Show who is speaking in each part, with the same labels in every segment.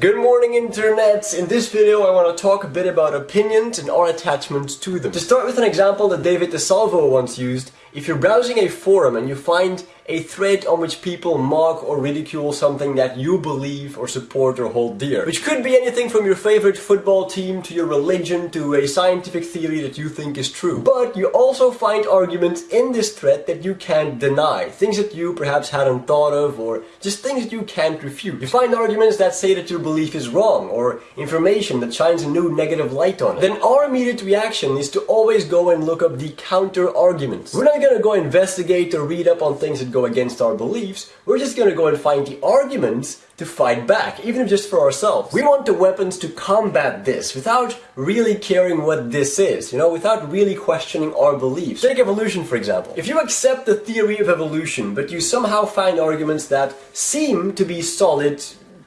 Speaker 1: Good morning internet! In this video I want to talk a bit about opinions and our attachments to them. To start with an example that David DiSalvo once used, if you're browsing a forum and you find a thread on which people mock or ridicule something that you believe or support or hold dear. Which could be anything from your favorite football team to your religion to a scientific theory that you think is true. But you also find arguments in this thread that you can't deny. Things that you perhaps hadn't thought of or just things that you can't refute. You find arguments that say that your belief is wrong or information that shines a new negative light on it. Then our immediate reaction is to always go and look up the counter arguments. We're not gonna go investigate or read up on things that go against our beliefs, we're just gonna go and find the arguments to fight back, even if just for ourselves. We want the weapons to combat this without really caring what this is, you know, without really questioning our beliefs. Take evolution, for example. If you accept the theory of evolution, but you somehow find arguments that seem to be solid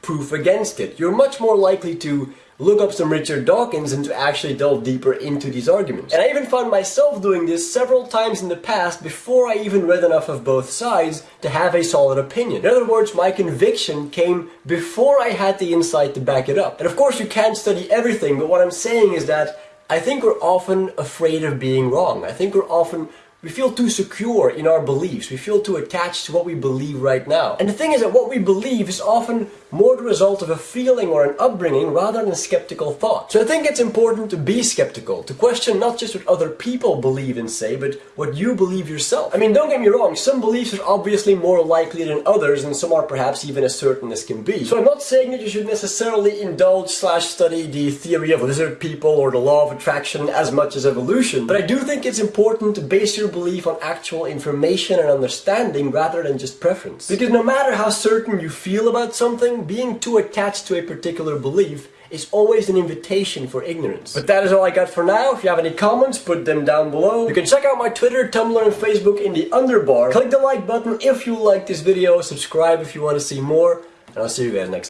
Speaker 1: proof against it, you're much more likely to look up some Richard Dawkins and to actually delve deeper into these arguments. And I even found myself doing this several times in the past before I even read enough of both sides to have a solid opinion. In other words, my conviction came before I had the insight to back it up. And of course you can't study everything, but what I'm saying is that I think we're often afraid of being wrong. I think we're often we feel too secure in our beliefs. We feel too attached to what we believe right now. And the thing is that what we believe is often more the result of a feeling or an upbringing rather than a skeptical thought. So I think it's important to be skeptical, to question not just what other people believe and say, but what you believe yourself. I mean, don't get me wrong, some beliefs are obviously more likely than others, and some are perhaps even as certain as can be. So I'm not saying that you should necessarily indulge slash study the theory of lizard people or the law of attraction as much as evolution, but I do think it's important to base your belief on actual information and understanding rather than just preference. Because no matter how certain you feel about something, being too attached to a particular belief is always an invitation for ignorance. But that is all I got for now. If you have any comments, put them down below. You can check out my Twitter, Tumblr, and Facebook in the underbar. Click the like button if you like this video, subscribe if you want to see more, and I'll see you guys next time.